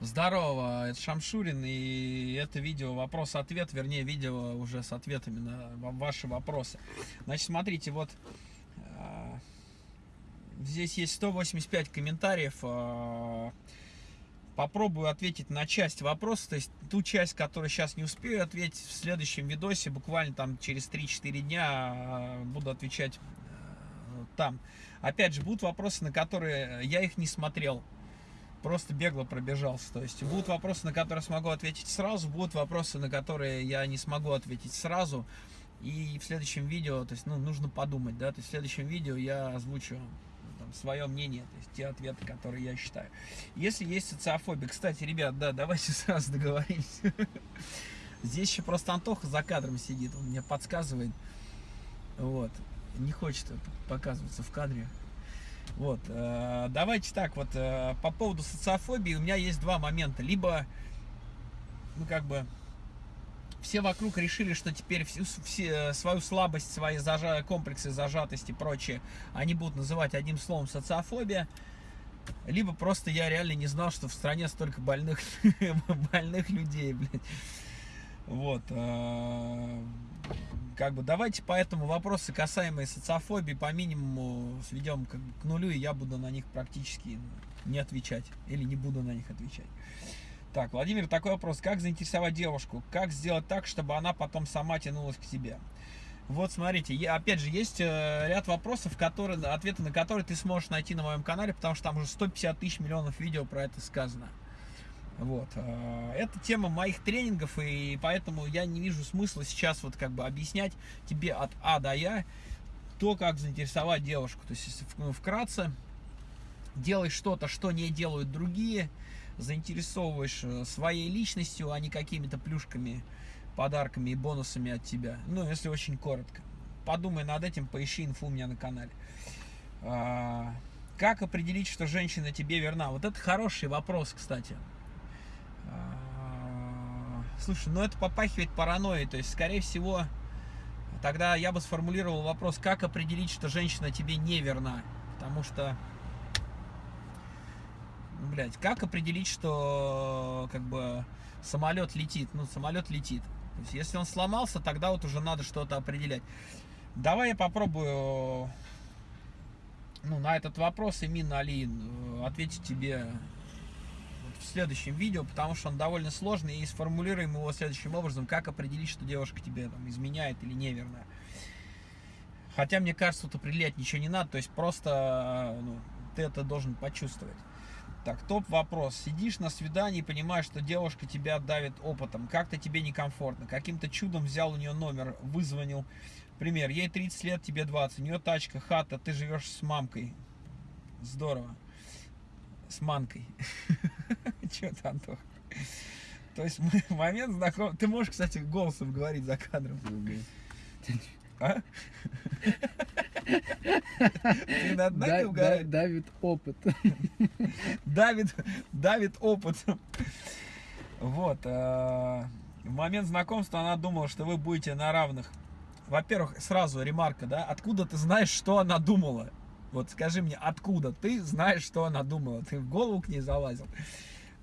Здорово, это Шамшурин, и это видео вопрос-ответ, вернее, видео уже с ответами на ваши вопросы. Значит, смотрите, вот э, здесь есть 185 комментариев. Э, попробую ответить на часть вопроса, то есть ту часть, которую сейчас не успею ответить, в следующем видосе, буквально там через 3-4 дня э, буду отвечать там. Опять же, будут вопросы, на которые я их не смотрел просто бегло пробежался. То есть будут вопросы, на которые смогу ответить сразу, будут вопросы, на которые я не смогу ответить сразу. И в следующем видео, то есть, ну, нужно подумать, да, то есть в следующем видео я озвучу там, свое мнение, то есть те ответы, которые я считаю. Если есть социофобия, кстати, ребят, да, давайте сразу договоримся. Здесь еще просто Антоха за кадром сидит, он мне подсказывает, вот, не хочет показываться в кадре. Вот, э, давайте так, вот э, по поводу социофобии у меня есть два момента. Либо, ну как бы, все вокруг решили, что теперь всю, все, свою слабость, свои зажа, комплексы зажатости и прочее, они будут называть одним словом социофобия. Либо просто я реально не знал, что в стране столько больных, больных людей, блядь. Вот. Как бы давайте поэтому вопросы, касаемые социофобии, по минимуму сведем как бы, к нулю, и я буду на них практически не отвечать. Или не буду на них отвечать. Так, Владимир, такой вопрос. Как заинтересовать девушку? Как сделать так, чтобы она потом сама тянулась к тебе? Вот, смотрите, я, опять же, есть э, ряд вопросов, которые, ответы на которые ты сможешь найти на моем канале, потому что там уже 150 тысяч миллионов видео про это сказано. Вот. Э, это тема моих тренингов, и поэтому я не вижу смысла сейчас вот как бы объяснять тебе от А до Я то, как заинтересовать девушку. То есть, ну, вкратце, делай что-то, что не делают другие, заинтересовываешь э, своей личностью, а не какими-то плюшками, подарками и бонусами от тебя. Ну, если очень коротко. Подумай над этим, поищи инфу у меня на канале. А, как определить, что женщина тебе верна? Вот это хороший вопрос, кстати. А, слушай, ну это попахивает паранойей, то есть, скорее всего, тогда я бы сформулировал вопрос, как определить, что женщина тебе не верна, потому что, ну, блядь, как определить, что, как бы, самолет летит, ну, самолет летит, то есть, если он сломался, тогда вот уже надо что-то определять. Давай я попробую, ну, на этот вопрос, Имин Али, ответить тебе следующем видео, потому что он довольно сложный, и сформулируем его следующим образом, как определить, что девушка тебе там изменяет или неверно. Хотя, мне кажется, тут определять ничего не надо, то есть просто ну, ты это должен почувствовать. Так, топ вопрос. Сидишь на свидании и понимаешь, что девушка тебя давит опытом. Как-то тебе некомфортно. Каким-то чудом взял у нее номер, вызвонил. Пример. Ей 30 лет, тебе 20. У нее тачка, хата, ты живешь с мамкой. Здорово с манкой. Че ты, Антох? То есть момент знаком... Ты можешь, кстати, голосом говорить за кадром. А? Ты над нами да, давит опыт. Давит, давит опыт. Вот. А, в момент знакомства она думала, что вы будете на равных. Во-первых, сразу ремарка, да? Откуда ты знаешь, что она думала? Вот скажи мне, откуда ты знаешь, что она думала? Ты в голову к ней залазил?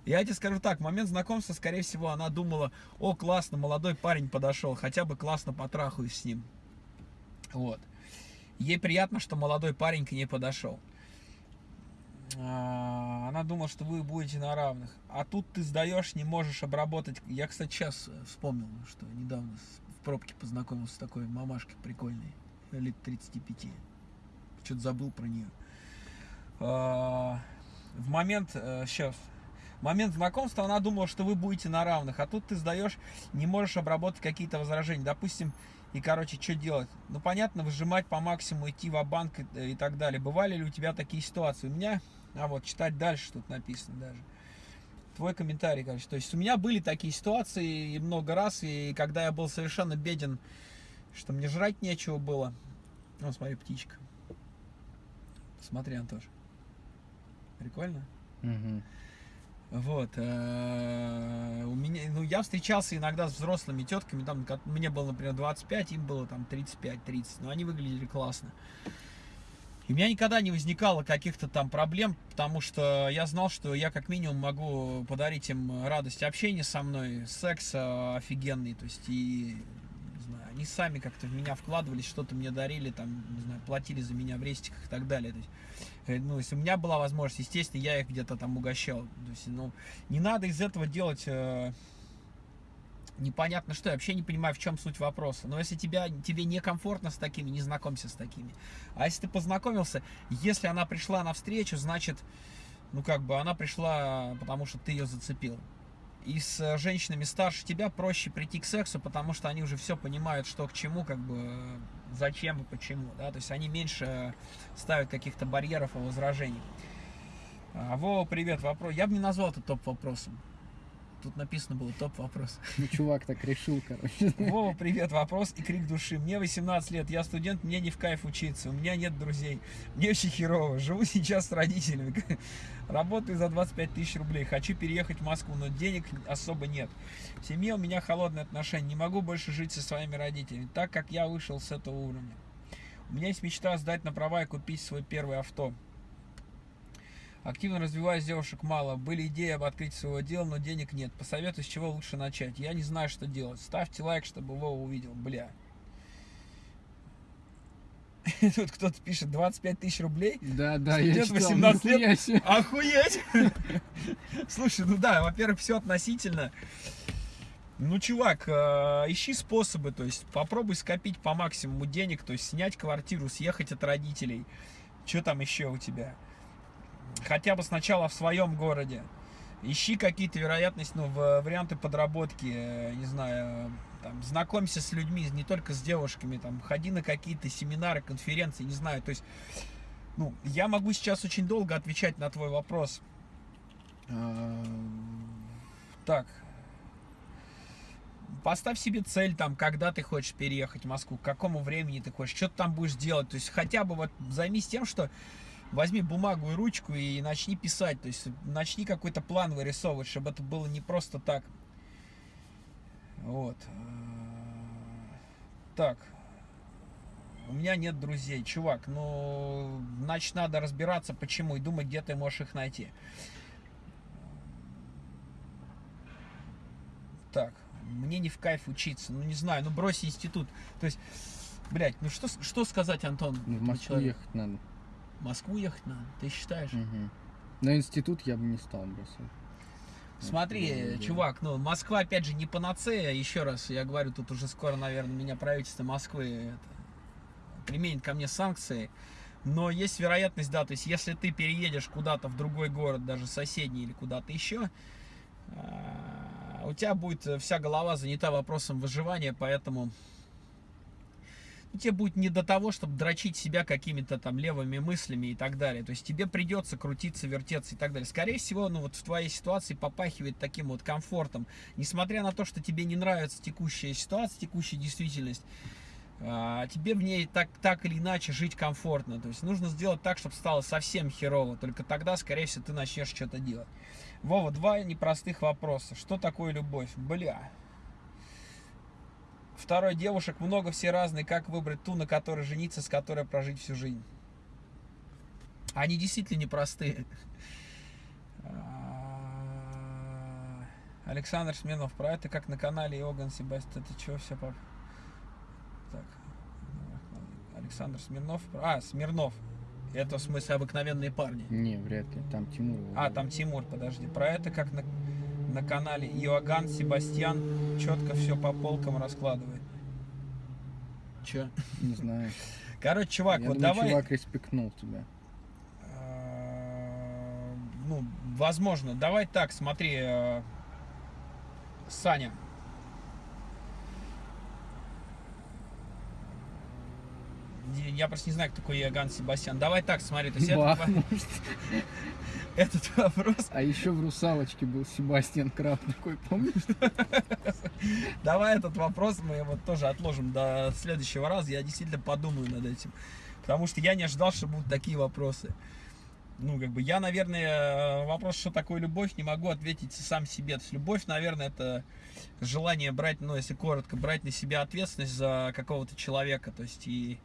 Я тебе скажу так, в момент знакомства, скорее всего, она думала, о, классно, молодой парень подошел, хотя бы классно потрахаюсь с ним. Вот. Ей приятно, что молодой парень к ней подошел. А, она думала, что вы будете на равных. А тут ты сдаешь, не можешь обработать. Я, кстати, сейчас вспомнил, что недавно в пробке познакомился с такой мамашкой прикольной, лет 35 что-то забыл про нее. А, в момент, сейчас, э, в момент знакомства она думала, что вы будете на равных, а тут ты сдаешь, не можешь обработать какие-то возражения. Допустим, и, короче, что делать? Ну, понятно, выжимать по максимуму, идти в банк и, и так далее. Бывали ли у тебя такие ситуации? У меня, а вот, читать дальше тут написано даже. Твой комментарий, короче. То есть у меня были такие ситуации много раз, и когда я был совершенно беден, что мне жрать нечего было. Ну, смотри, птичка. Смотри, Антош. Прикольно? Угу. Вот. Э, у меня, ну, я встречался иногда с взрослыми тетками, там, мне было, например, 25, им было там 35-30, но они выглядели классно. И у меня никогда не возникало каких-то там проблем, потому что я знал, что я как минимум могу подарить им радость общения со мной, секс офигенный, то есть и они сами как-то в меня вкладывались, что-то мне дарили, там, не знаю, платили за меня в рестиках и так далее. То есть, э, ну, если у меня была возможность, естественно, я их где-то там угощал. То есть, ну, не надо из этого делать э, непонятно что, я вообще не понимаю, в чем суть вопроса. Но если тебя, тебе некомфортно с такими, не знакомься с такими. А если ты познакомился, если она пришла на встречу, значит, ну как бы она пришла, потому что ты ее зацепил. И с женщинами старше тебя проще прийти к сексу, потому что они уже все понимают, что к чему, как бы, зачем и почему. Да? То есть они меньше ставят каких-то барьеров и возражений. А, Вова, привет, вопрос. Я бы не назвал это топ-вопросом. Тут написано было топ-вопрос. Ну, чувак так решил, короче. Вова, привет, вопрос и крик души. Мне 18 лет, я студент, мне не в кайф учиться, у меня нет друзей, мне очень херово, живу сейчас с родителями, работаю за 25 тысяч рублей, хочу переехать в Москву, но денег особо нет. В семье у меня холодные отношения, не могу больше жить со своими родителями, так как я вышел с этого уровня. У меня есть мечта сдать на права и купить свой первый авто. Активно развиваюсь, девушек мало. Были идеи об открытии своего дела, но денег нет. Посоветуй, с чего лучше начать. Я не знаю, что делать. Ставьте лайк, чтобы Вова увидел. Бля. Тут кто-то пишет 25 тысяч рублей. Да, да, я читал, 18 лет. Охуеть! Слушай, ну да, во-первых, все относительно. Ну, чувак, э, ищи способы, то есть попробуй скопить по максимуму денег, то есть снять квартиру, съехать от родителей. Что там еще у тебя? Хотя бы сначала в своем городе. Ищи какие-то вероятности, ну, варианты подработки, э, не знаю, там, знакомься с людьми, не только с девушками, там, ходи на какие-то семинары, конференции, не знаю, то есть, ну, я могу сейчас очень долго отвечать на твой вопрос. А, так, поставь себе цель, там, когда ты хочешь переехать в Москву, к какому времени ты хочешь, что ты там будешь делать, то есть, хотя бы вот займись тем, что возьми бумагу и ручку и начни писать, то есть начни какой-то план вырисовывать, чтобы это было не просто так. Вот. Так. У меня нет друзей. Чувак, ну, значит, надо разбираться, почему, и думать, где ты можешь их найти. Так, мне не в кайф учиться. Ну, не знаю, ну, брось институт. То есть, блядь, ну что, что сказать, Антон? Ну, в Москву ехать надо. Москву ехать надо, ты считаешь? Угу. На институт я бы не стал бросать. Смотри, чувак, ну, Москва, опять же, не панацея. Еще раз, я говорю, тут уже скоро, наверное, меня правительство Москвы это, применит ко мне санкции. Но есть вероятность, да, то есть, если ты переедешь куда-то в другой город, даже соседний или куда-то еще, а, у тебя будет вся голова занята вопросом выживания, поэтому тебе будет не до того, чтобы дрочить себя какими-то там левыми мыслями и так далее. То есть тебе придется крутиться, вертеться и так далее. Скорее всего, ну вот в твоей ситуации попахивает таким вот комфортом. Несмотря на то, что тебе не нравится текущая ситуация, текущая действительность, а, тебе в ней так, так или иначе жить комфортно. То есть нужно сделать так, чтобы стало совсем херово. Только тогда, скорее всего, ты начнешь что-то делать. Вова, два непростых вопроса. Что такое любовь? Бля. Второй, девушек много, все разные. Как выбрать ту, на которой жениться, с которой прожить всю жизнь? Они действительно непростые. А, Александр Сменов, про это как на канале Иоганн Себастьян. Это что все по... Так. Александр Смирнов. А, Смирнов. Это в смысле обыкновенные парни. Не, вряд ли. Там Тимур. А, там Тимур, подожди. Про это как на на канале Иоганн Себастьян четко все по полкам раскладывает. Че? Не знаю. Короче, чувак, Я вот думаю, давай... чувак респектнул тебя. А, ну, возможно. Давай так, смотри, э, Саня. Я просто не знаю, кто такой Иоганн Себастьян. Давай так, смотри. То есть Бах, это, может. этот вопрос... А еще в «Русалочке» был Себастьян Краб такой, помнишь? Давай этот вопрос мы вот тоже отложим до следующего раза. Я действительно подумаю над этим. Потому что я не ожидал, что будут такие вопросы. Ну, как бы я, наверное, вопрос, что такое любовь, не могу ответить сам себе. То есть любовь, наверное, это желание брать, ну, если коротко, брать на себя ответственность за какого-то человека. То есть и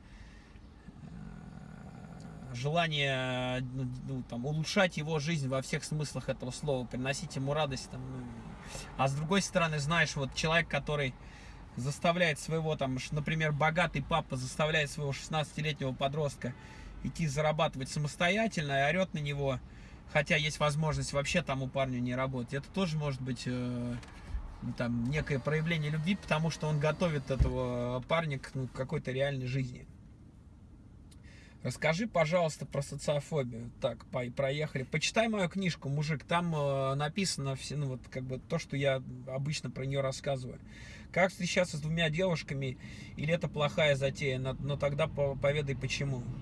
желание ну, ну, там, улучшать его жизнь во всех смыслах этого слова, приносить ему радость. Там, ну, а с другой стороны, знаешь, вот человек, который заставляет своего, там, например, богатый папа заставляет своего 16-летнего подростка идти зарабатывать самостоятельно и орет на него, хотя есть возможность вообще тому парню не работать. Это тоже может быть э, там некое проявление любви, потому что он готовит этого парня к ну, какой-то реальной жизни. Расскажи, пожалуйста, про социофобию. Так, по проехали. Почитай мою книжку, мужик. Там э, написано все, ну вот как бы то, что я обычно про нее рассказываю. Как встречаться с двумя девушками, или это плохая затея? Но, но тогда поведай почему.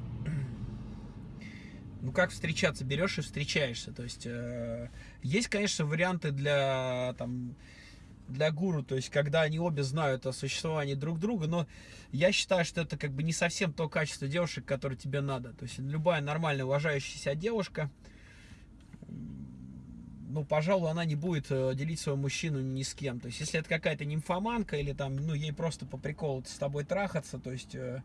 Ну как встречаться? Берешь и встречаешься. То есть э, есть, конечно, варианты для там для гуру, то есть когда они обе знают о существовании друг друга, но я считаю, что это как бы не совсем то качество девушек, которое тебе надо. То есть любая нормальная, уважающаяся девушка, ну, пожалуй, она не будет э, делить своего мужчину ни с кем. То есть если это какая-то нимфоманка или там, ну, ей просто по приколу с тобой трахаться, то есть э,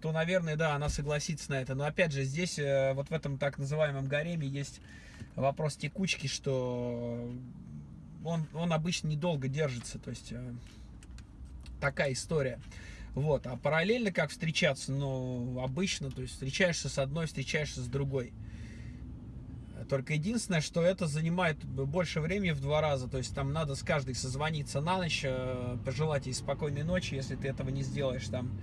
то, наверное, да, она согласится на это. Но опять же, здесь э, вот в этом так называемом гареме есть вопрос текучки, что он, он обычно недолго держится, то есть э, такая история. Вот, а параллельно как встречаться, ну, обычно, то есть встречаешься с одной, встречаешься с другой. Только единственное, что это занимает больше времени в два раза, то есть там надо с каждой созвониться на ночь, э, пожелать ей спокойной ночи, если ты этого не сделаешь, там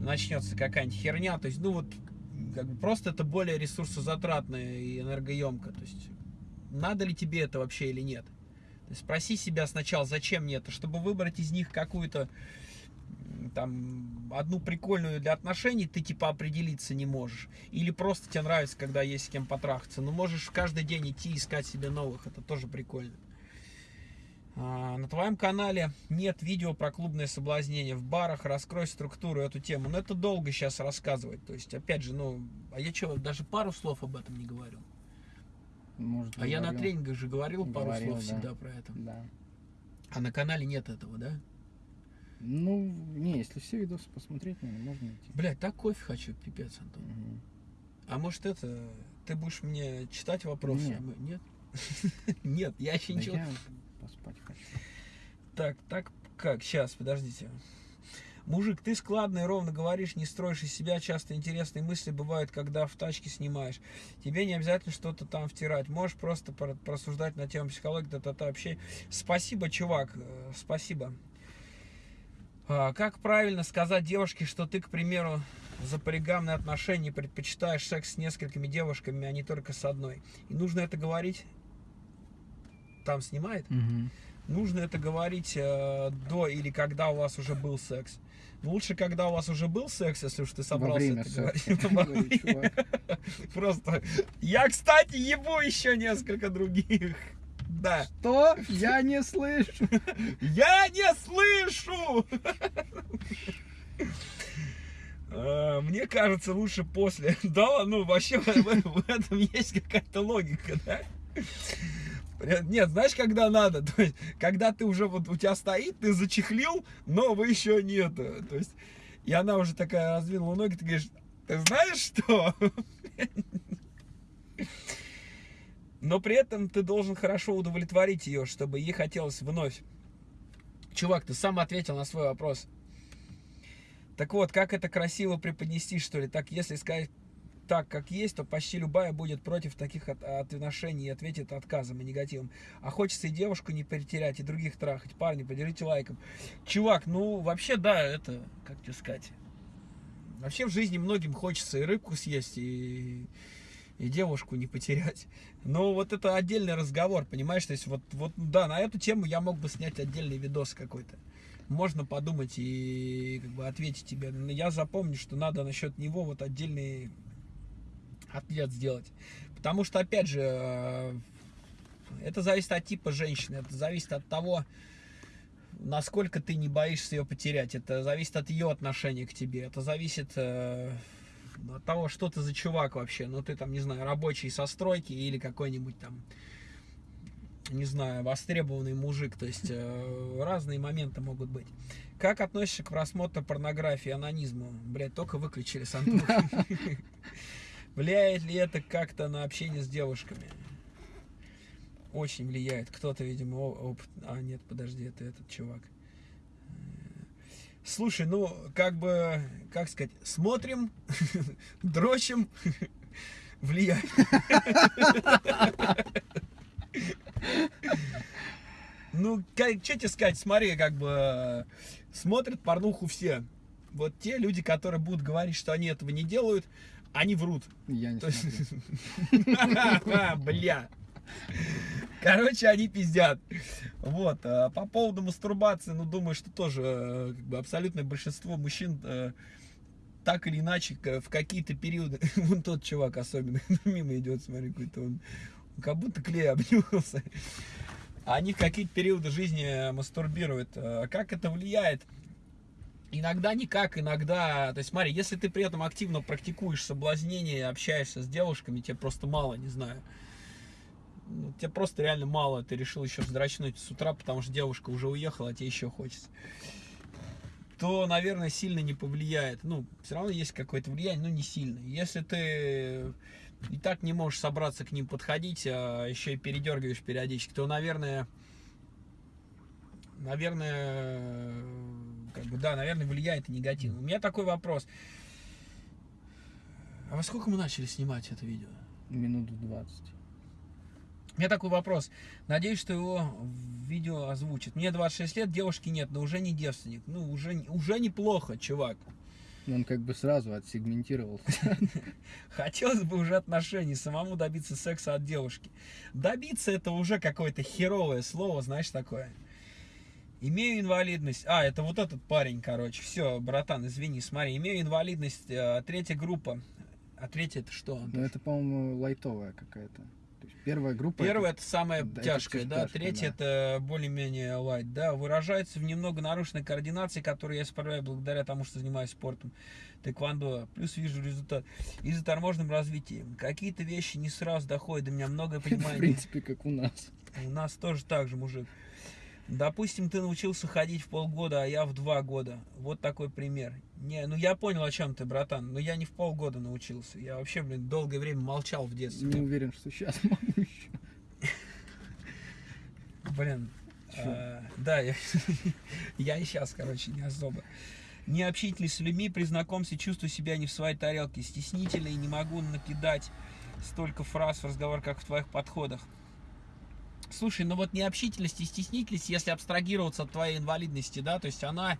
начнется какая-нибудь херня, то есть, ну вот, как бы просто это более ресурсозатратно и энергоемко, то есть, надо ли тебе это вообще или нет. Спроси себя сначала, зачем мне это, чтобы выбрать из них какую-то там одну прикольную для отношений, ты типа определиться не можешь. Или просто тебе нравится, когда есть с кем потрахаться. Но можешь каждый день идти искать себе новых, это тоже прикольно. А, на твоем канале нет видео про клубное соблазнение в барах, раскрой структуру эту тему. Но это долго сейчас рассказывать. То есть, опять же, ну, а я что, даже пару слов об этом не говорил. Может, а я на тренингах же говорил, говорил пару слов да. всегда про это. Да. А на канале нет этого, да? Ну, не, если все видосы посмотреть, наверное, можно идти. Блять, так кофе хочу, пипец, Антон. Угу. А может это, ты будешь мне читать вопросы? Нет. Нет? Нет, я еще ничего... Поспать хочу. Так, так как? Сейчас, подождите. Мужик, ты складно и ровно говоришь, не строишь из себя. Часто интересные мысли бывают, когда в тачке снимаешь. Тебе не обязательно что-то там втирать. Можешь просто просуждать на тему психологии, та-та-та, вообще. Спасибо, чувак, э, спасибо. А, как правильно сказать девушке, что ты, к примеру, за полигамные отношения предпочитаешь секс с несколькими девушками, а не только с одной? И нужно это говорить... Там снимает? Угу. Нужно это говорить э, до или когда у вас уже был секс. Лучше, когда у вас уже был секс, если уж ты собрался это говорить. Просто. Я, кстати, ебу еще несколько других. Да. Что? Я не слышу. Я не слышу! А, мне кажется, лучше после. Да, ну вообще в этом есть какая-то логика, да? Нет, знаешь, когда надо? То есть, когда ты уже вот у тебя стоит, ты зачехлил, но вы еще нет. То есть, и она уже такая раздвинула ноги, ты говоришь, ты знаешь что? Но при этом ты должен хорошо удовлетворить ее, чтобы ей хотелось вновь. Чувак, ты сам ответил на свой вопрос. Так вот, как это красиво преподнести, что ли? Так, если сказать так, как есть, то почти любая будет против таких от, отношений и ответит отказом и негативом. А хочется и девушку не перетерять, и других трахать. Парни, поделите лайком. Чувак, ну, вообще, да, это, как тебе сказать... Вообще в жизни многим хочется и рыбку съесть, и, и девушку не потерять. Но вот это отдельный разговор, понимаешь? То есть вот, вот, да, на эту тему я мог бы снять отдельный видос какой-то. Можно подумать и как бы ответить тебе. Но я запомню, что надо насчет него вот отдельный ответ сделать. Потому что, опять же, э, это зависит от типа женщины, это зависит от того, насколько ты не боишься ее потерять. Это зависит от ее отношения к тебе. Это зависит э, от того, что ты за чувак вообще. Ну, ты там, не знаю, рабочий со стройки или какой-нибудь там не знаю, востребованный мужик. То есть э, разные моменты могут быть. Как относишься к просмотру порнографии, анонизму? Блять, только выключили с Влияет ли это как-то на общение с девушками? Очень влияет. Кто-то, видимо, опыт... А, нет, подожди, это этот чувак. Слушай, ну, как бы, как сказать, смотрим, дрочим, влияет. Ну, как, что тебе сказать, смотри, как бы, смотрят порнуху все. Вот те люди, которые будут говорить, что они этого не делают, они врут. Я не есть... Бля. Короче, они пиздят. Вот. А по поводу мастурбации, ну, думаю, что тоже э, как бы, абсолютное большинство мужчин э, так или иначе в какие-то периоды, вон тот чувак особенно мимо идет, смотри, какой-то он, как будто клей обнюхался. Они в какие-то периоды жизни мастурбируют. Как это влияет? Иногда никак, иногда... То есть смотри, если ты при этом активно практикуешь соблазнение, общаешься с девушками, тебе просто мало, не знаю. Ну, тебе просто реально мало, ты решил еще вздрачнуть с утра, потому что девушка уже уехала, а тебе еще хочется то, наверное, сильно не повлияет. Ну, все равно есть какое-то влияние, но не сильно. Если ты и так не можешь собраться к ним подходить, а еще и передергиваешь периодически, то, наверное, наверное, как бы, да, наверное, влияет и негативно. У меня такой вопрос. А во сколько мы начали снимать это видео? Минут 20. У меня такой вопрос. Надеюсь, что его видео озвучат. Мне 26 лет, девушки нет, но уже не девственник. Ну, уже, уже неплохо, чувак. Он как бы сразу отсегментировал. Хотелось бы уже отношений, самому добиться секса от девушки. Добиться это уже какое-то херовое слово, знаешь, такое. Имею инвалидность. А, это вот этот парень, короче. Все, братан, извини, смотри. Имею инвалидность, э, третья группа. А третья это что? Ну, это, по-моему, лайтовая какая-то. Первая группа. Первая это, это самая да, тяжкая, да. Тяжкая, Третья да. это более-менее лайт, да. Выражается в немного нарушенной координации, которую я исправляю благодаря тому, что занимаюсь спортом. Тэквондо. Плюс вижу результат. И заторможенным развитием. Какие-то вещи не сразу доходят до меня, многое понимание. В принципе, как у нас. У нас тоже так же, мужик. Допустим, ты научился ходить в полгода, а я в два года. Вот такой пример. Не, ну я понял, о чем ты, братан. Но я не в полгода научился. Я вообще, блин, долгое время молчал в детстве. Не уверен, что сейчас могу еще. Блин. А, да, я, и сейчас, короче, не особо. Не общительный с людьми, при знакомстве чувствую себя не в своей тарелке. Стеснительный не могу накидать столько фраз в разговор, как в твоих подходах. Слушай, ну вот необщительность и стеснительность, если абстрагироваться от твоей инвалидности, да, то есть она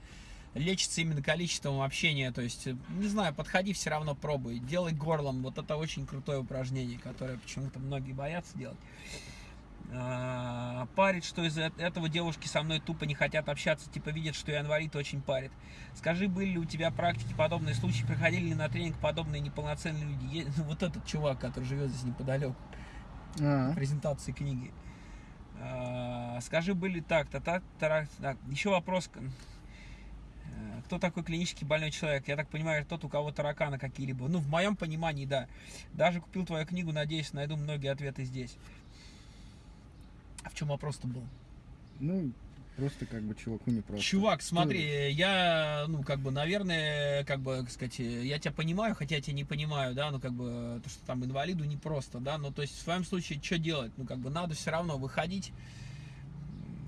лечится именно количеством общения, то есть, не знаю, подходи все равно пробуй, делай горлом, вот это очень крутое упражнение, которое почему-то многие боятся делать. А, парит, что из-за этого девушки со мной тупо не хотят общаться, типа видят, что я инвалид, очень парит. Скажи, были ли у тебя практики подобные случаи, приходили ли на тренинг подобные неполноценные люди? Вот этот чувак, который живет здесь неподалеку, а -а. презентации книги. А, скажи, были так-то, так, так, так. Еще вопрос. Э, кто такой клинический больной человек? Я так понимаю, тот, у кого тараканы какие-либо. Ну, в моем понимании, да. Даже купил твою книгу, надеюсь, найду многие ответы здесь. А в чем вопрос-то был? Ну, Просто как бы чуваку не просто. Чувак, смотри, Что? я, ну, как бы, наверное, как бы, сказать, я тебя понимаю, хотя я тебя не понимаю, да, ну, как бы, то, что там инвалиду не просто, да, ну, то есть, в своем случае, что делать? Ну, как бы, надо все равно выходить.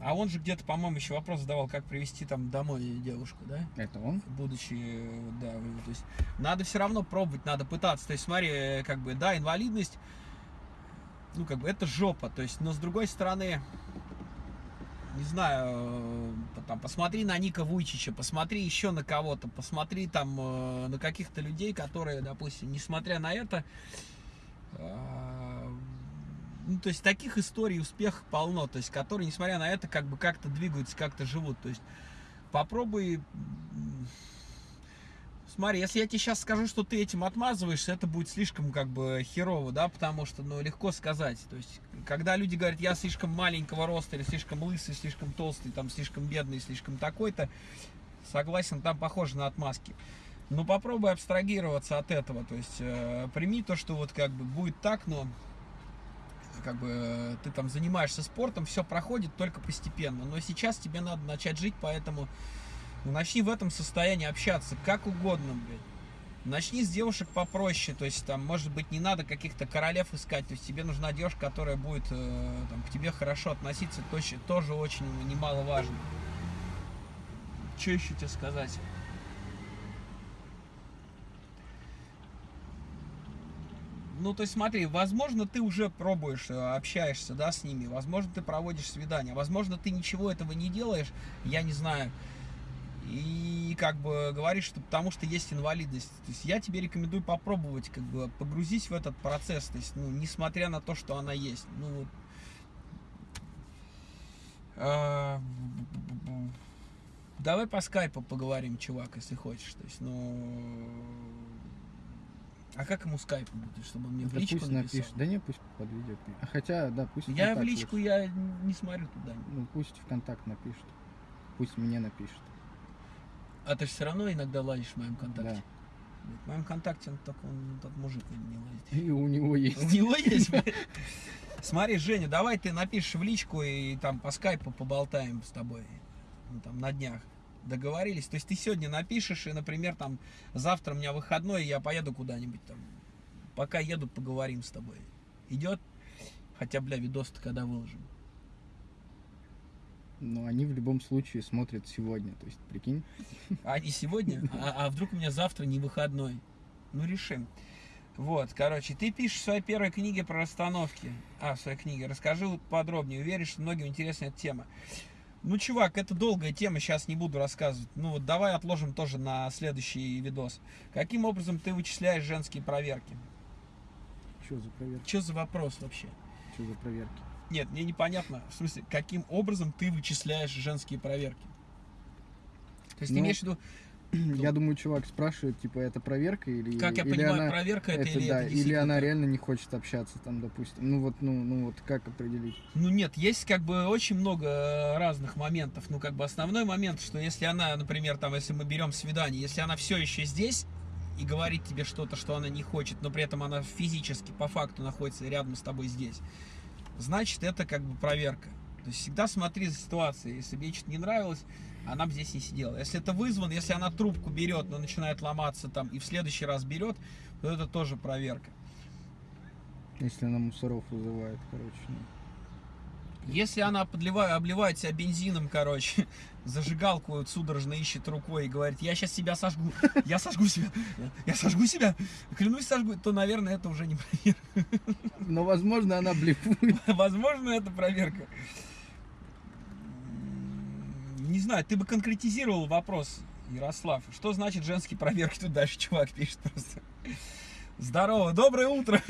А он же где-то, по-моему, еще вопрос задавал, как привести там домой девушку, да? Это он? Будучи, да, то есть, надо все равно пробовать, надо пытаться. То есть, смотри, как бы, да, инвалидность, ну, как бы, это жопа, то есть, но с другой стороны, не знаю, э, там, посмотри на Ника Вуйчича, посмотри еще на кого-то, посмотри там э, на каких-то людей, которые, допустим, несмотря на это, э, ну, то есть таких историй успеха полно, то есть которые, несмотря на это, как бы как-то двигаются, как-то живут, то есть попробуй Смотри, если я тебе сейчас скажу, что ты этим отмазываешься, это будет слишком как бы херово, да, потому что, ну, легко сказать. То есть, когда люди говорят, я слишком маленького роста, или слишком лысый, слишком толстый, там, слишком бедный, слишком такой-то, согласен, там похоже на отмазки. Но попробуй абстрагироваться от этого, то есть, э, прими то, что вот как бы будет так, но как бы ты там занимаешься спортом, все проходит только постепенно. Но сейчас тебе надо начать жить, поэтому ну, начни в этом состоянии общаться как угодно, блядь. Начни с девушек попроще, то есть там, может быть, не надо каких-то королев искать, то есть тебе нужна девушка, которая будет э, там, к тебе хорошо относиться, тоже, тоже очень немаловажно. Что еще тебе сказать? Ну, то есть смотри, возможно, ты уже пробуешь, э, общаешься, да, с ними, возможно, ты проводишь свидания, возможно, ты ничего этого не делаешь, я не знаю, и как бы говоришь, что потому что есть инвалидность. То есть я тебе рекомендую попробовать как бы погрузить в этот процесс, то есть, ну, несмотря на то, что она есть. Ну, а, давай по скайпу поговорим, чувак, если хочешь. То есть, ну, а как ему скайп будет, чтобы он мне да в личку пусть написал? напишет. Да не, пусть под видео. А хотя, да, пусть Я в личку, лучше. я не смотрю туда. Ну, пусть в контакт напишет. Пусть мне напишет. А ты же все равно иногда лазишь в моем контакте. Да. В моем контакте он только он тот мужик не лазит. И у него есть. У него есть. Смотри, Женя, давай ты напишешь в личку и там по скайпу поболтаем с тобой. Ну, там на днях. Договорились. То есть ты сегодня напишешь, и, например, там завтра у меня выходной, и я поеду куда-нибудь там. Пока еду, поговорим с тобой. Идет? Хотя, бля, видос-то когда выложим. Но они в любом случае смотрят сегодня, то есть, прикинь. А не сегодня? А, а вдруг у меня завтра не выходной? Ну, решим. Вот, короче, ты пишешь в своей первой книге про расстановки. А, в своей книге. Расскажи подробнее. Уверен, что многим интересна эта тема. Ну, чувак, это долгая тема, сейчас не буду рассказывать. Ну, вот давай отложим тоже на следующий видос. Каким образом ты вычисляешь женские проверки? Что за проверки? Что за вопрос вообще? Что за проверки? Нет, мне непонятно, в смысле, каким образом ты вычисляешь женские проверки? То есть ну, ты имеешь в виду... Я думаю, чувак спрашивает, типа, это проверка или... Как я или понимаю, она, проверка это, это или да, это Или она реально не хочет общаться, там, допустим. Ну вот, ну, ну вот, как определить? Ну нет, есть как бы очень много э, разных моментов. Ну как бы основной момент, что если она, например, там, если мы берем свидание, если она все еще здесь, и говорит тебе что-то, что она не хочет, но при этом она физически, по факту находится рядом с тобой здесь, значит это как бы проверка. То есть всегда смотри за ситуацией. Если ей что-то не нравилось, она бы здесь не сидела. Если это вызван, если она трубку берет, но начинает ломаться там и в следующий раз берет, то это тоже проверка. Если она мусоров вызывает, короче. Ну. Если она подливает, обливает себя бензином, короче, зажигалку судорожно ищет рукой и говорит, я сейчас себя сожгу, я сожгу себя, я сожгу себя, клянусь сожгу, то, наверное, это уже не проверка. Но, возможно, она блефует. Возможно, это проверка. Не знаю, ты бы конкретизировал вопрос, Ярослав. Что значит женские проверки? Тут дальше чувак пишет просто. Здорово, доброе утро.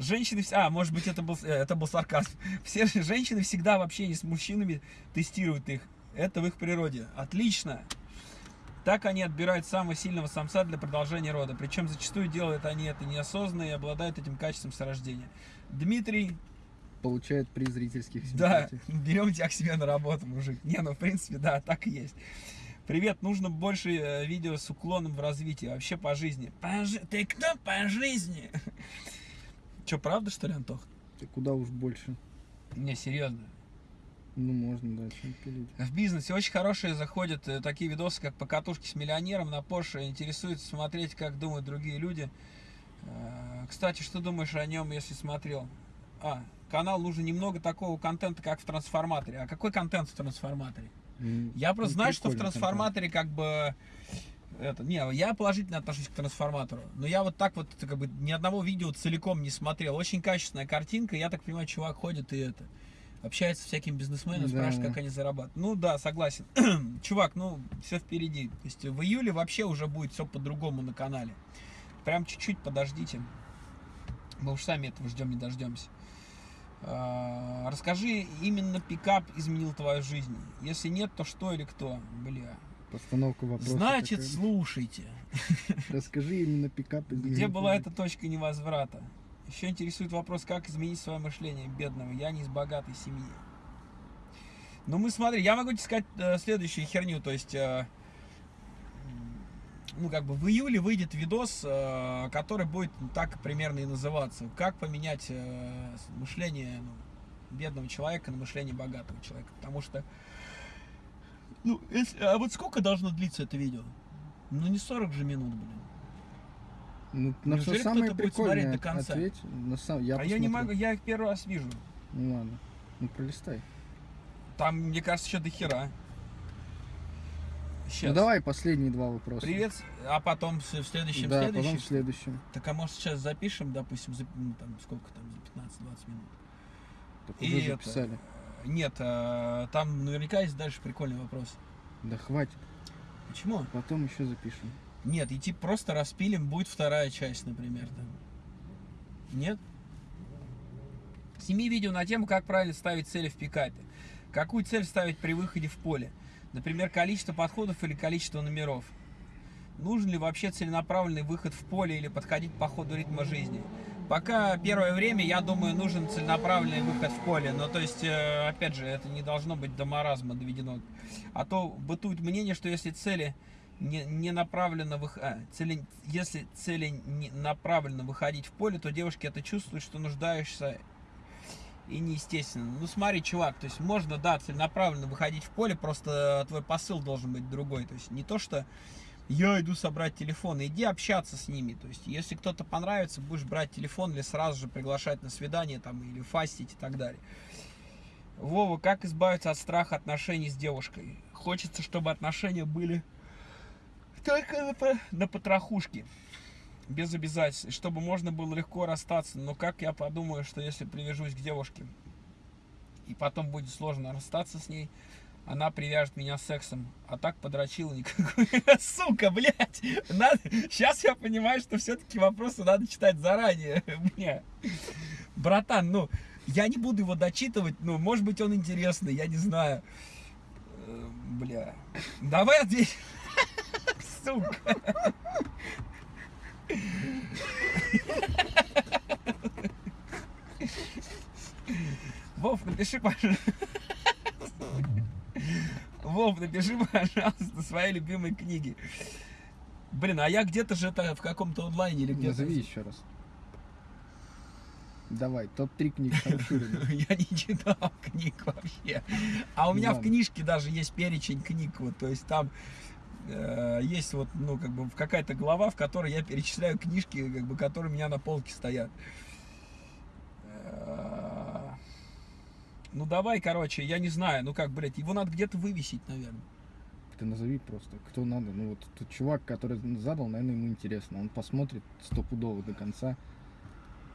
Женщины, а, может быть, это был, э, это был сарказм. Все женщины всегда в общении с мужчинами тестируют их. Это в их природе. Отлично. Так они отбирают самого сильного самца для продолжения рода. Причем зачастую делают они это неосознанно и обладают этим качеством с рождения. Дмитрий... Получает приз зрительских симпатий. Да, берем тебя к себе на работу, мужик. Не, ну, в принципе, да, так и есть. Привет, нужно больше э, видео с уклоном в развитии, вообще по жизни. По жи... Ты кто по жизни? Че, правда, что ли, Антох? Ты куда уж больше. Не, серьезно. Ну, можно, да, чем пилить. В бизнесе очень хорошие заходят э, такие видосы, как покатушки с миллионером на Porsche. Интересует смотреть, как думают другие люди. Э, кстати, что думаешь о нем, если смотрел? А, канал нужно немного такого контента, как в трансформаторе. А какой контент в трансформаторе? Mm, Я просто знаю, что в трансформаторе контент. как бы это, не, я положительно отношусь к трансформатору. Но я вот так вот как бы ни одного видео целиком не смотрел. Очень качественная картинка. Я так понимаю, чувак ходит и это общается с всякими бизнесменами, да. спрашивает, как они зарабатывают. Ну да, согласен. чувак, ну все впереди. То есть в июле вообще уже будет все по-другому на канале. Прям чуть-чуть подождите. Мы уж сами этого ждем, не дождемся. А, расскажи, именно пикап изменил твою жизнь. Если нет, то что или кто? Бля, Постановка вопроса. Значит, такая. слушайте. Расскажи именно пикап. Где была эта точка невозврата? Еще интересует вопрос, как изменить свое мышление бедного. Я не из богатой семьи. Ну, мы смотри, я могу тебе сказать э, следующую херню. То есть, э, ну, как бы в июле выйдет видос, э, который будет так примерно и называться. Как поменять э, мышление ну, бедного человека на мышление богатого человека. Потому что, ну, если- а вот сколько должно длиться это видео? Ну, не 40 же минут, блин. Ну, на Неужели все самое кто-то будет прикольное до конца? ответь. На сам... я а я не посмотрю. могу, я их первый раз вижу. Ну ладно. Ну пролистай. Там, мне кажется, еще до хера. Сейчас. Ну давай последние два вопроса. Привет, а потом в следующем, Да, следующем. потом в следующем. Так а может сейчас запишем, допустим, за, ну, там, сколько там, за 15-20 минут? Так И уже это- записали. Нет, э, там наверняка есть дальше прикольный вопрос. Да хватит. Почему? Потом еще запишем. Нет, идти просто распилим, будет вторая часть, например. Там. Нет? Сними видео на тему, как правильно ставить цели в пикапе. Какую цель ставить при выходе в поле? Например, количество подходов или количество номеров. Нужен ли вообще целенаправленный выход в поле или подходить по ходу ритма жизни? Пока первое время, я думаю, нужен целенаправленный выход в поле. Но то есть, э, опять же, это не должно быть до маразма доведено. А то бытует мнение, что если цели не, не направленно вых... а, цели... если цели не направленно выходить в поле, то девушки это чувствуют, что нуждаешься и неестественно. Ну смотри, чувак, то есть можно, да, целенаправленно выходить в поле, просто твой посыл должен быть другой. То есть не то, что я иду собрать телефон, иди общаться с ними. То есть если кто-то понравится, будешь брать телефон или сразу же приглашать на свидание там или фастить и так далее. Вова, как избавиться от страха отношений с девушкой? Хочется, чтобы отношения были только на, на потрохушке. Без обязательств. Чтобы можно было легко расстаться. Но как я подумаю, что если привяжусь к девушке, и потом будет сложно расстаться с ней, она привяжет меня сексом. А так подрочила никакой. Сука, блядь. Надо... Сейчас я понимаю, что все-таки вопросы надо читать заранее. Бля. Братан, ну, я не буду его дочитывать, ну, может быть, он интересный, я не знаю. Э, Бля. Давай ответь. Сука. Вов, напиши, пожалуйста. Вов, напиши, пожалуйста, свои любимые книги. Блин, а я где-то же это в каком-то онлайне или где-то. Назови еще раз. Давай, топ-3 книг Шамшурина. Я не читал книг вообще. А у меня в книжке даже есть перечень книг. Вот, то есть там э, есть вот, ну, как бы какая-то глава, в которой я перечисляю книжки, как бы, которые у меня на полке стоят. Ну давай, короче, я не знаю, ну как, блядь, его надо где-то вывесить, наверное. Ты назови просто, кто надо. Ну вот тот чувак, который задал, наверное, ему интересно. Он посмотрит стопудово до конца.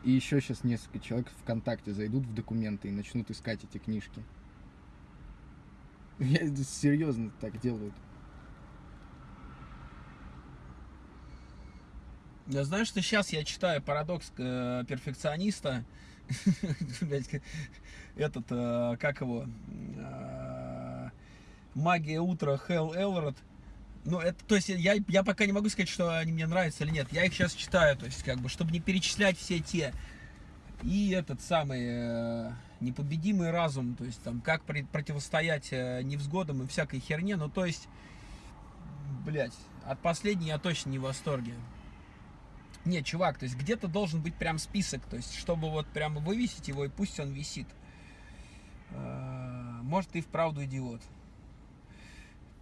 И еще сейчас несколько человек ВКонтакте зайдут в документы и начнут искать эти книжки. Я серьезно так делают. Я знаю, что сейчас я читаю парадокс э, перфекциониста. Этот, э, как его? Э, Магия утра Хелл Элрод. Ну, это, то есть, я, я пока не могу сказать, что они мне нравятся или нет. Я их сейчас читаю, то есть, как бы, чтобы не перечислять все те. И этот самый э, непобедимый разум, то есть, там, как при- противостоять э, невзгодам и всякой херне. Ну, то есть, блядь, от последней я точно не в восторге. Нет, чувак, то есть где-то должен быть прям список, то есть чтобы вот прямо вывесить его и пусть он висит. Э, Может, ты вправду идиот.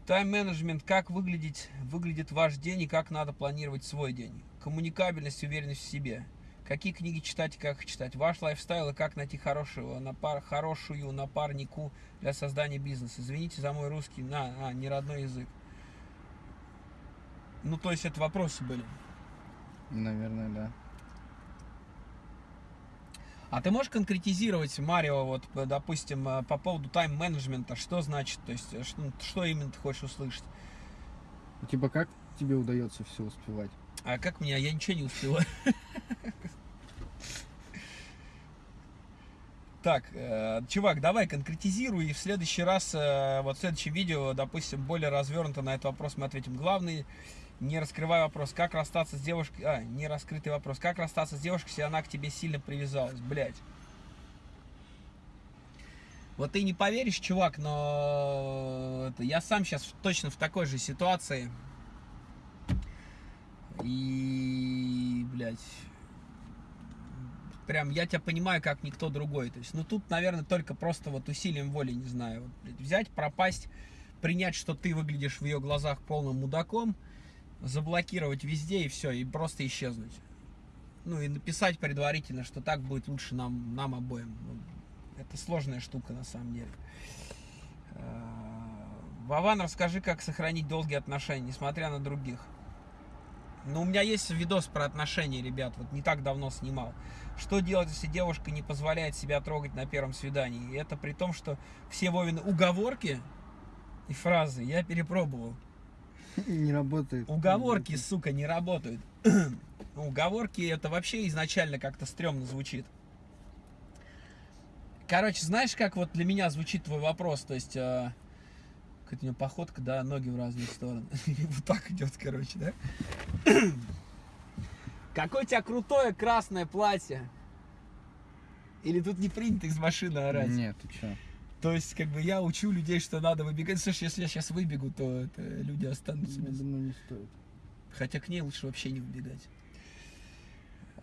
Тайм-менеджмент, как выглядеть, выглядит ваш день и как надо планировать свой день. Коммуникабельность, уверенность в себе. Какие книги читать и как их читать. Ваш лайфстайл и как найти хорошего, напар, хорошую напарнику для создания бизнеса. Извините за мой русский, на, а, не родной язык. Ну, то есть это вопросы были. Наверное, да. А ты можешь конкретизировать, Марио, вот, п- допустим, э, по поводу тайм-менеджмента, что значит, то есть, э, что, что именно ты хочешь услышать? Ну, Типа, как тебе удается все успевать? А как меня, я ничего не успеваю. Так, э, чувак, давай конкретизируй, и в следующий раз, э, вот в следующем видео, допустим, более развернуто на этот вопрос мы ответим. Главный, не раскрывай вопрос, как расстаться с девушкой, а, не раскрытый вопрос, как расстаться с девушкой, если она к тебе сильно привязалась, блядь. Вот ты не поверишь, чувак, но это, я сам сейчас точно в такой же ситуации. И, блядь, прям я тебя понимаю, как никто другой. То есть, ну тут, наверное, только просто вот усилием воли, не знаю, вот, блядь, взять, пропасть, принять, что ты выглядишь в ее глазах полным мудаком, заблокировать везде и все, и просто исчезнуть. Ну и написать предварительно, что так будет лучше нам, нам обоим. Ну, это сложная штука на самом деле. А, Вован, расскажи, как сохранить долгие отношения, несмотря на других. Ну, у меня есть видос про отношения, ребят, вот не так давно снимал. Что делать, если девушка не позволяет себя трогать на первом свидании? И это при том, что все Вовины уговорки и фразы я перепробовал. Не работает. Уговорки, сука, не работают. Уговорки это вообще изначально как-то стрёмно звучит. Короче, знаешь, как вот для меня звучит твой вопрос? То есть, э, какая-то у него походка, да, ноги в разные стороны. Вот так идет, короче, да? Какое у тебя крутое красное платье? Или тут не принято из машины орать? Нет, ты чё? То есть, как бы я учу людей, что надо выбегать. Слушай, если я сейчас выбегу, то это люди останутся без... думаю, не стоит. Хотя к ней лучше вообще не убегать.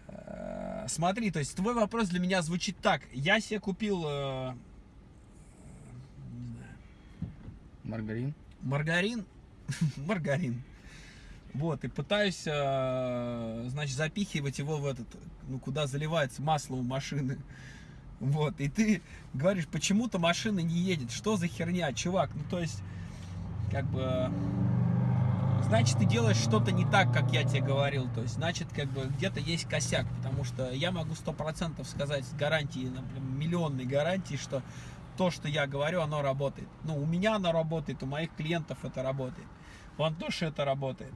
Э, Смотри, то есть твой вопрос для меня звучит так. Я себе купил, э, Маргарин? маргарин, маргарин. Вот, и пытаюсь, э, значит, запихивать его в этот, ну, куда заливается масло у машины. Вот, и ты говоришь, почему-то машина не едет. Что за херня, чувак? Ну, то есть, как бы, значит, ты делаешь что-то не так, как я тебе говорил. То есть, значит, как бы, где-то есть косяк. Потому что я могу сто процентов сказать с гарантией, например, миллионной гарантии, что то, что я говорю, оно работает. Ну, у меня оно работает, у моих клиентов это работает. У Антоши это работает.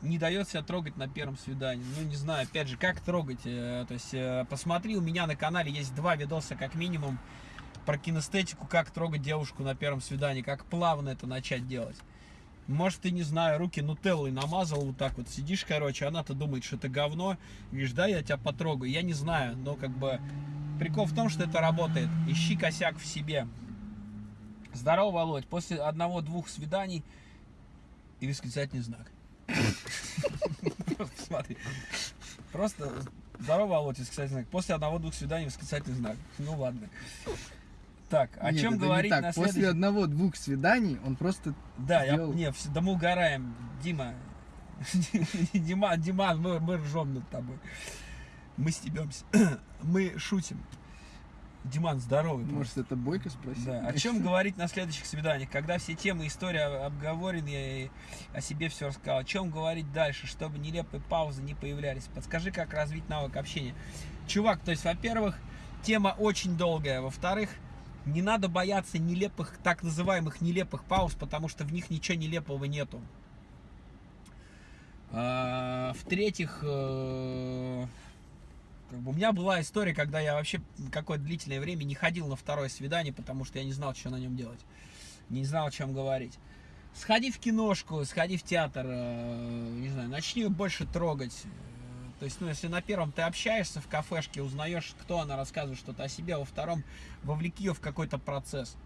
Не дает себя трогать на первом свидании. Ну, не знаю, опять же, как трогать. э, То есть, э, посмотри, у меня на канале есть два видоса, как минимум, про кинестетику, как трогать девушку на первом свидании, как плавно это начать делать. Может, ты, не знаю, руки нутеллой намазал вот так вот, сидишь, короче, она-то думает, что это говно, говоришь, да, я тебя потрогаю. Я не знаю, но как бы прикол в том, что это работает. Ищи косяк в себе. Здорово, Володь. После одного-двух свиданий и восклицательный знак. Смотри. Просто здорово, Володь, восклицательный знак. После одного-двух свиданий восклицательный знак. Ну ладно. Так, о Нет, чем это не говорить так. на После следующий... одного-двух свиданий он просто... Да, я, сделал. не, вс- да мы угораем, Дима. Дима, Дима, мы, мы ржем над тобой. Мы стебемся. Мы шутим. Диман, здоровый. просто. Может, это Бойко спросил? Да. О чем говорить на следующих свиданиях, когда все темы истории обговорены и о себе все рассказал. О чем говорить дальше, чтобы нелепые паузы не появлялись. Подскажи, как развить навык общения. Чувак, то есть, во-первых, тема очень долгая. Во-вторых, не надо бояться нелепых, так называемых нелепых пауз, потому что в них ничего нелепого нету. А, В-третьих, э, у меня была история, когда я вообще какое-то длительное время не ходил на второе свидание, потому что я не знал, что на нем делать. Не знал, о чем говорить. Сходи в киношку, сходи в театр, э, не знаю, начни больше трогать. То есть, ну, если на первом ты общаешься в кафешке, узнаешь, кто она рассказывает что-то о себе, а во втором вовлеки ее в какой-то процесс.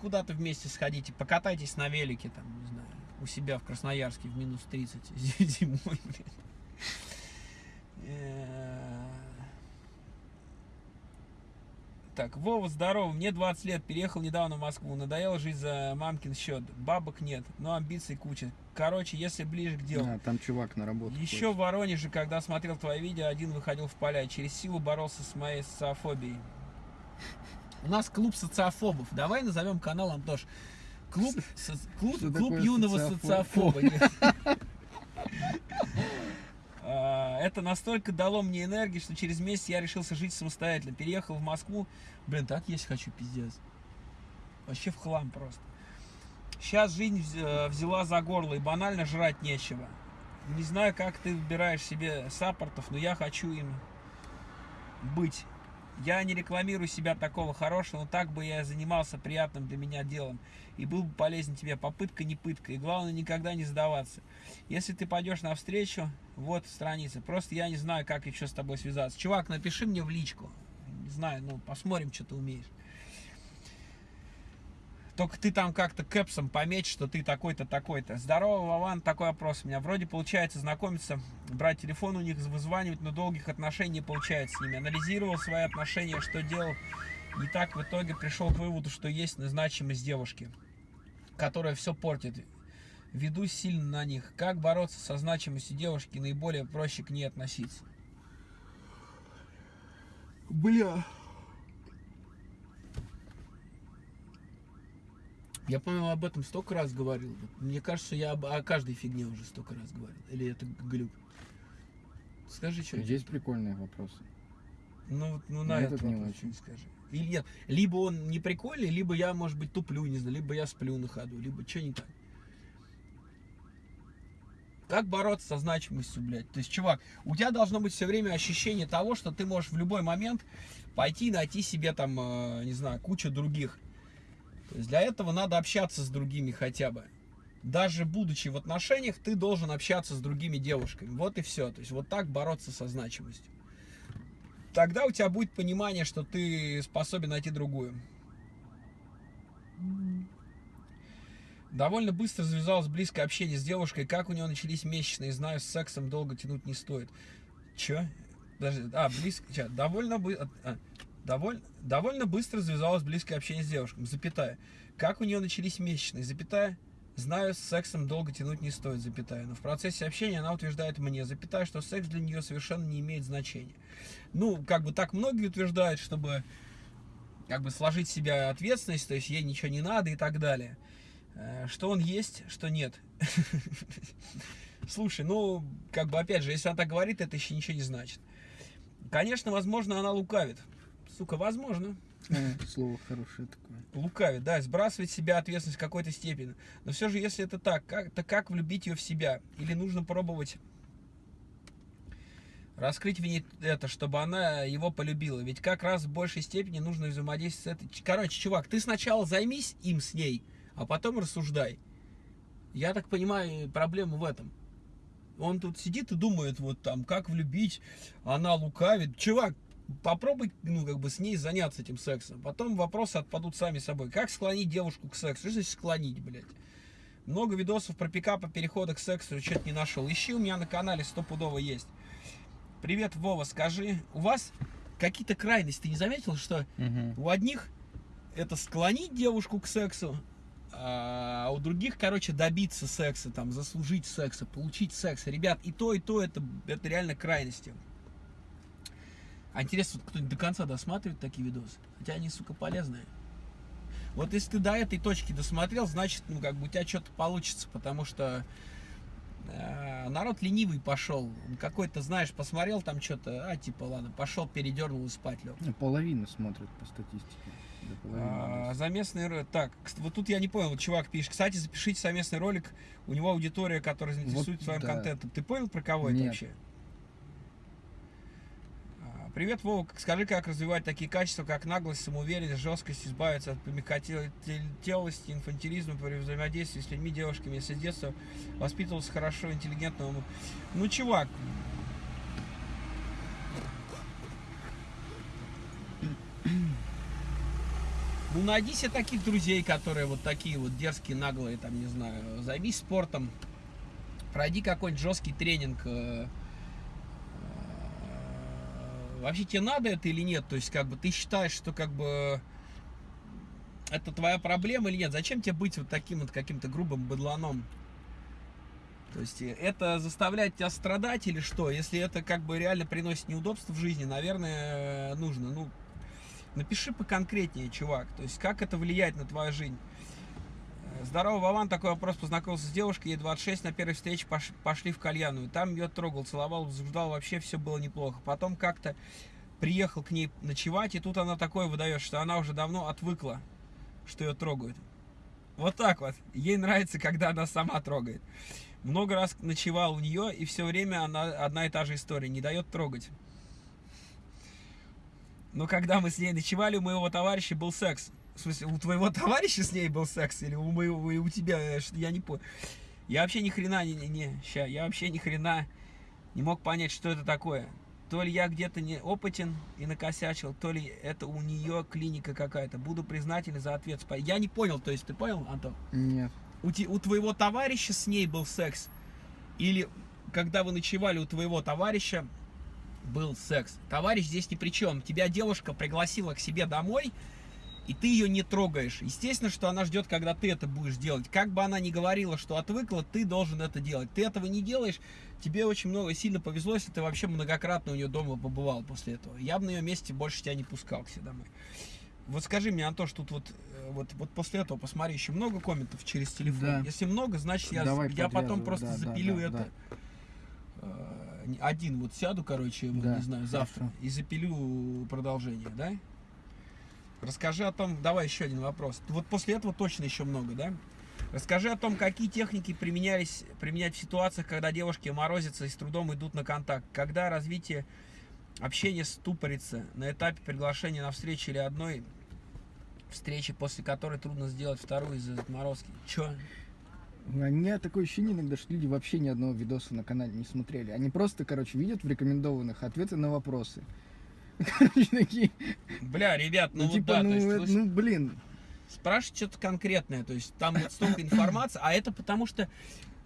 Куда-то вместе сходите, покатайтесь на велике, там, не знаю, у себя в Красноярске в минус 30 зимой, блядь. Э, Так, Вова, здорово, мне 20 лет, переехал недавно в Москву, надоело жить за мамкин счет, бабок нет, но амбиций куча. Короче, если ближе к делу. А, там чувак на работу. Еще ходит. в Воронеже, когда смотрел твои видео, один выходил в поля через силу боролся с моей социофобией. У нас клуб социофобов. Давай назовем канал, Антош. Клуб, со- клуб, Что клуб юного социофоб? социофоба. Это настолько дало мне энергии, что через месяц я решился жить самостоятельно. Переехал в Москву. Блин, так есть хочу, пиздец. Вообще в хлам просто. Сейчас жизнь э, взяла за горло и банально жрать нечего. Не знаю, как ты выбираешь себе саппортов, но я хочу им быть. Я не рекламирую себя такого хорошего, но так бы я занимался приятным для меня делом. И был бы полезен тебе. Попытка не пытка. И главное, никогда не сдаваться. Если ты пойдешь навстречу, вот страница. Просто я не знаю, как еще с тобой связаться. Чувак, напиши мне в личку. Не знаю, ну, посмотрим, что ты умеешь. Только ты там как-то кэпсом пометь, что ты такой-то, такой-то. Здорово, Вован, такой вопрос у меня. Вроде получается знакомиться, брать телефон у них, вызванивать, но долгих отношений не получается с ними. Анализировал свои отношения, что делал не так, в итоге пришел к выводу, что есть значимость девушки, которая все портит. Веду сильно на них. Как бороться со значимостью девушки, наиболее проще к ней относиться? Бля. Я, по-моему, об этом столько раз говорил. Мне кажется, я об, о каждой фигне уже столько раз говорил. Или это глюк? Скажи, что. Есть прикольные вопросы. Ну, ну на Этот этот не очень. скажи. Или нет, либо он не прикольный, либо я, может быть, туплю, не знаю, либо я сплю на ходу, либо что не так. Как бороться со значимостью, блядь? То есть, чувак, у тебя должно быть все время ощущение того, что ты можешь в любой момент пойти и найти себе там, э, не знаю, кучу других. То есть для этого надо общаться с другими хотя бы. Даже будучи в отношениях, ты должен общаться с другими девушками. Вот и все. То есть вот так бороться со значимостью. Тогда у тебя будет понимание, что ты способен найти другую. Довольно быстро завязалось близкое общение с девушкой. Как у нее начались месячные, знаю, с сексом долго тянуть не стоит. Че? Даже, а, близко, довольно, бы, а, довольно, довольно быстро завязалось близкое общение с девушкой, запятая. Как у нее начались месячные, запятая, знаю, с сексом долго тянуть не стоит, запятая. Но в процессе общения она утверждает мне, запятая, что секс для нее совершенно не имеет значения. Ну, как бы так многие утверждают, чтобы как бы сложить в себя ответственность, то есть ей ничего не надо и так далее. Э, Что он есть, что нет. Слушай, ну, как бы, опять же, если она так говорит, это еще ничего не значит. Конечно, возможно, она лукавит. Сука, возможно. Слово хорошее такое. Лукавит, да, сбрасывает с себя ответственность в какой-то степени. Но все же, если это так, как, то как влюбить ее в себя? Или нужно пробовать раскрыть в ней это, чтобы она его полюбила? Ведь как раз в большей степени нужно взаимодействовать с этой... Короче, чувак, ты сначала займись им с ней, а потом рассуждай. Я так понимаю, проблема в этом. Он тут сидит и думает, вот там, как влюбить, она лукавит. Чувак, попробуй, ну, как бы с ней заняться этим сексом. Потом вопросы отпадут сами собой. Как склонить девушку к сексу? Что значит склонить, блядь? Много видосов про пикапы, перехода к сексу, что-то не нашел. Ищи, у меня на канале стопудово есть. Привет, Вова, скажи, у вас какие-то крайности, ты не заметил, что у одних это склонить девушку к сексу, а у других, короче, добиться секса, там, заслужить секса, получить секс. Ребят, и то, и то, это, это реально крайности. А интересно, кто-нибудь до конца досматривает такие видосы? Хотя они, сука, полезные. Вот если ты до этой точки досмотрел, значит, ну, как бы у тебя что-то получится, потому что э, народ ленивый пошел. Какой-то, знаешь, посмотрел там что-то, а, типа, ладно, пошел, передернул и спать лег. Половина смотрит по статистике. А. Заместный ролик. Так, вот тут я не понял, вот чувак пишет. Кстати, запишите совместный ролик. У него аудитория, которая заинтересует Вот своим да. контентом. Ты понял, про кого это Нет. вообще? Привет, Вова. Скажи, как развивать такие качества, как наглость, самоуверенность, жесткость, избавиться от помягкотелости, инфантилизма при взаимодействии с людьми, девушками, если с детства воспитывался хорошо, интеллигентно. Ну, чувак, Ну, найди себе таких друзей, которые вот такие вот дерзкие, наглые, там, не знаю, займись спортом, пройди какой-нибудь жесткий тренинг. Вообще тебе надо это или нет? То есть, как бы, ты считаешь, что, как бы, это твоя проблема или нет? Зачем тебе быть вот таким вот каким-то грубым быдланом? То есть, это заставляет тебя страдать или что? Если это, как бы, реально приносит неудобства в жизни, наверное, нужно, ну, Напиши поконкретнее, чувак. То есть, как это влияет на твою жизнь. Здорово, Вован. Такой вопрос. Познакомился с девушкой, ей 26, на первой встрече пош- пошли в кальянную. Там ее трогал, целовал, возбуждал, вообще все было неплохо. Потом как-то приехал к ней ночевать, и тут она такое выдает, что она уже давно отвыкла, что ее трогают. Вот так вот. Ей нравится, когда она сама трогает. Много раз ночевал у нее, и все время она одна и та же история. Не дает трогать. Но когда мы с ней ночевали, у моего товарища был секс. В смысле, у твоего товарища с ней был секс? Или у моего, и у тебя? э, Я не понял. Я вообще ни хрена не, не, не, ща, я вообще ни хрена не мог понять, что это такое. То ли я где-то не опытен и накосячил, то ли это у нее клиника какая-то. Буду признателен за ответ. Я не понял, то есть ты понял, Антон? Нет. У, те- у твоего товарища с ней был секс? Или когда вы ночевали у твоего товарища был секс? Товарищ здесь ни при чем. Тебя девушка пригласила к себе домой, и ты ее не трогаешь. Естественно, что она ждет, когда ты это будешь делать. Как бы она ни говорила, что отвыкла, ты должен это делать. Ты этого не делаешь, тебе очень много, сильно повезло, если ты вообще многократно у нее дома побывал после этого. Я бы на ее месте больше тебя не пускал к себе домой. Вот скажи мне, Антош, тут вот, э, вот, вот после этого посмотри, еще много комментов через телефон. Да. Если много, значит я, Давай я потом просто да, да, запилю да, это. Э, не- Один вот сяду, короче, вот, Да, не знаю, завтра хорошо. и запилю продолжение, да? Расскажи о том, давай еще один вопрос. Вот после этого точно еще много, да? Расскажи о том, какие техники применялись, применять в ситуациях, когда девушки морозятся и с трудом идут на контакт. Когда развитие общения ступорится на этапе приглашения на встречу или одной встречи, после которой трудно сделать вторую из-за отморозки. Че? У меня такое ощущение иногда, что люди вообще ни одного видоса на канале не смотрели. Они просто, короче, видят в рекомендованных ответы на вопросы. Короче, такие, Бля, ребят, ну, ну, вот типа, да, ну, то есть, вы ну, блин, спрашивать что-то конкретное, то есть там вот столько информации, а это потому что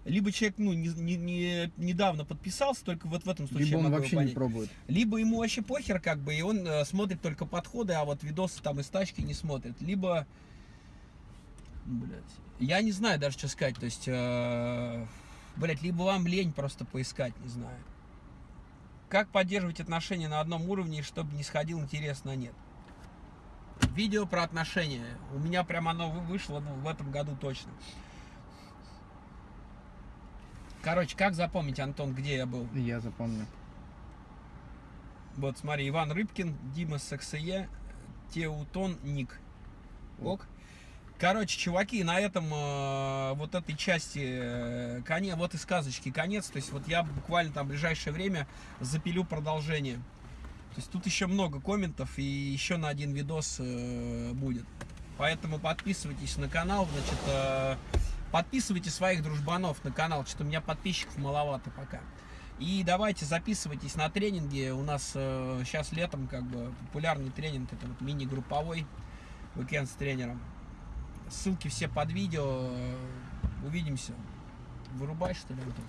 либо человек, ну, не, не- не- недавно подписался, только вот в этом случае либо он вообще не понять. пробует. Либо ему вообще похер, как бы, и он э, смотрит только подходы, а вот видосы там из тачки не смотрит. Либо, блядь, я не знаю даже, что сказать, то есть, э, блядь, либо вам лень просто поискать, не знаю. Как поддерживать отношения на одном уровне, чтобы не сходил интерес на нет? Видео про отношения. У меня прям оно вы- вышло ну, в этом году точно. Короче, как запомнить, Антон, где я был? Я запомню. Вот, смотри, Иван Рыбкин, Дима Саксае, Теутон Ник. Ок. Короче, чуваки, на этом э, вот этой части э, коне, вот и сказочки конец. То есть вот я буквально там в ближайшее время запилю продолжение. То есть тут еще много комментов и еще на один видос э, будет. Поэтому подписывайтесь на канал, значит, э, подписывайте своих дружбанов на канал, что-то у меня подписчиков маловато пока. И давайте записывайтесь на тренинги. У нас сейчас летом как бы популярный тренинг, это вот мини-групповой уикенд с тренером. Ссылки все под видео. Увидимся. Вырубай, что ли, Антон?